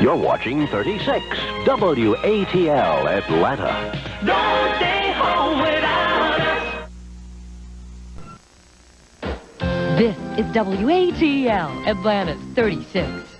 You're watching 36 WATL Atlanta. Don't stay home without us. This is WATL, Atlanta 36.